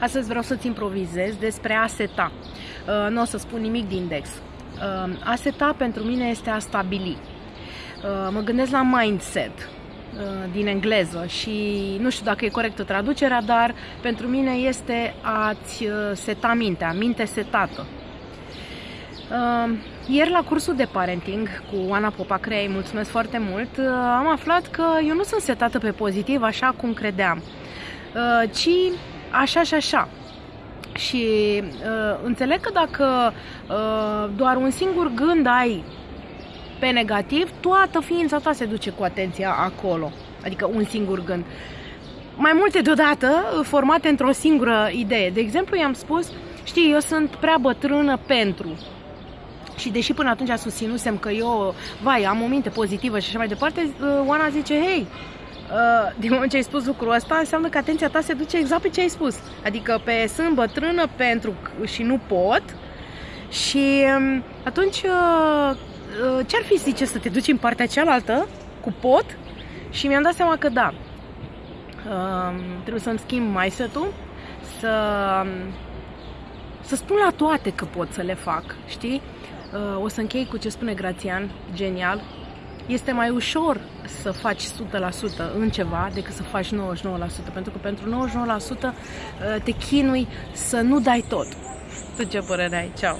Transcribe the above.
Astăzi vreau să-ți improvizez despre a seta. Uh, nu o să spun nimic din index. Uh, a seta pentru mine este a stabili. Uh, mă gândesc la mindset din engleză și nu știu dacă e corectă traducerea, dar pentru mine este a-ți seta mintea, minte setată. Ieri la cursul de parenting cu Ana Popacrea, îi mulțumesc foarte mult, am aflat că eu nu sunt setată pe pozitiv așa cum credeam, ci așa și așa. Și uh, înțeleg că dacă uh, doar un singur gând ai pe negativ, toată ființa ta se duce cu atenția acolo. Adică un singur gând. Mai multe deodată, formate într-o singură idee. De exemplu, i-am spus, știi, eu sunt prea bătrână pentru. Și deși până atunci susținusem că eu, vai, am o minte pozitivă și așa mai departe, uh, Oana zice, hei, Uh, din moment ce ai spus lucrul ăsta, înseamnă că atenția ta se duce exact pe ce ai spus. Adică pe sunt bătrână pentru și nu pot. Și um, atunci, uh, uh, ce-ar fi, zice, să te duci în partea cealaltă cu pot? Și mi-am dat seama că da. Um, trebuie să-mi schimb mindset-ul, să, um, să spun la toate că pot să le fac, știi? O să închei cu ce spune Grațian, genial, este mai ușor să faci 100% în ceva decât să faci 99%, pentru că pentru 99% uh, te chinui să nu dai tot. Tu ce părere ai? Ceau!